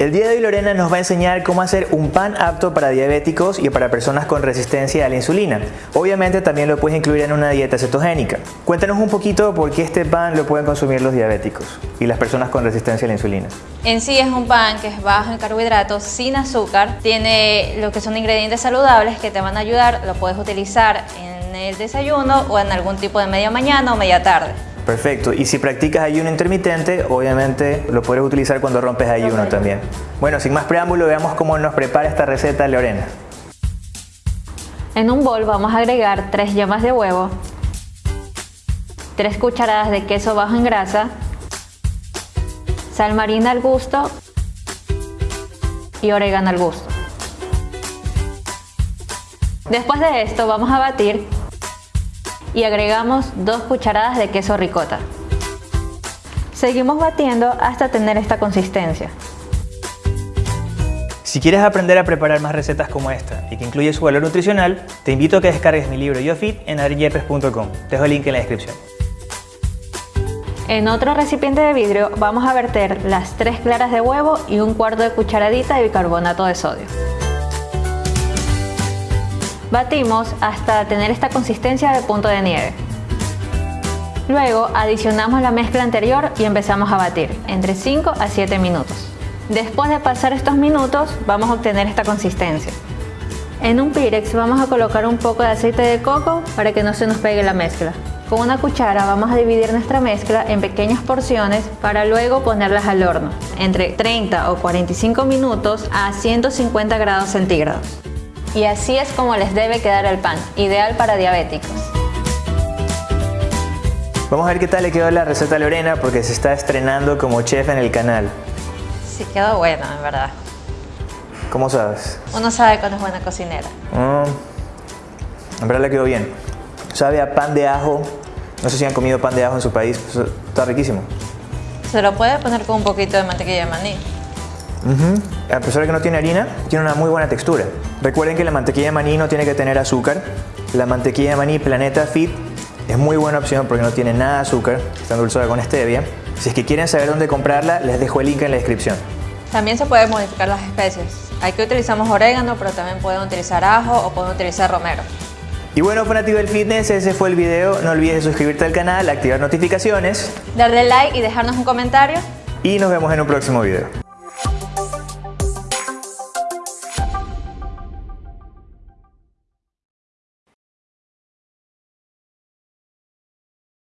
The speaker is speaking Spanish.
El día de hoy Lorena nos va a enseñar cómo hacer un pan apto para diabéticos y para personas con resistencia a la insulina. Obviamente también lo puedes incluir en una dieta cetogénica. Cuéntanos un poquito por qué este pan lo pueden consumir los diabéticos y las personas con resistencia a la insulina. En sí es un pan que es bajo en carbohidratos, sin azúcar, tiene lo que son ingredientes saludables que te van a ayudar, lo puedes utilizar en el desayuno o en algún tipo de media mañana o media tarde. Perfecto. Y si practicas ayuno intermitente, obviamente lo puedes utilizar cuando rompes ayuno también. Bueno, sin más preámbulo, veamos cómo nos prepara esta receta Lorena. En un bol vamos a agregar 3 yemas de huevo, 3 cucharadas de queso bajo en grasa, sal marina al gusto y orégano al gusto. Después de esto vamos a batir y agregamos 2 cucharadas de queso ricota. Seguimos batiendo hasta tener esta consistencia. Si quieres aprender a preparar más recetas como esta y que incluye su valor nutricional, te invito a que descargues mi libro YoFit en adriyepes.com. Te dejo el link en la descripción. En otro recipiente de vidrio vamos a verter las 3 claras de huevo y un cuarto de cucharadita de bicarbonato de sodio. Batimos hasta tener esta consistencia de punto de nieve. Luego adicionamos la mezcla anterior y empezamos a batir entre 5 a 7 minutos. Después de pasar estos minutos vamos a obtener esta consistencia. En un Pirex vamos a colocar un poco de aceite de coco para que no se nos pegue la mezcla. Con una cuchara vamos a dividir nuestra mezcla en pequeñas porciones para luego ponerlas al horno, entre 30 o 45 minutos a 150 grados centígrados. Y así es como les debe quedar el pan, ideal para diabéticos. Vamos a ver qué tal le quedó la receta a Lorena porque se está estrenando como chef en el canal. Sí, quedó bueno, en verdad. ¿Cómo sabes? Uno sabe cuando es buena cocinera. Mm, en verdad le quedó bien. Sabe a pan de ajo. No sé si han comido pan de ajo en su país. Está riquísimo. Se lo puede poner con un poquito de mantequilla de maní. A pesar de que no tiene harina, tiene una muy buena textura. Recuerden que la mantequilla de maní no tiene que tener azúcar. La mantequilla de maní Planeta Fit es muy buena opción porque no tiene nada de azúcar, está endulzada con stevia. Si es que quieren saber dónde comprarla, les dejo el link en la descripción. También se pueden modificar las especies. Aquí utilizamos orégano, pero también pueden utilizar ajo o pueden utilizar romero. Y bueno, fanático del fitness, ese fue el video. No olvides suscribirte al canal, activar notificaciones. Darle like y dejarnos un comentario. Y nos vemos en un próximo video.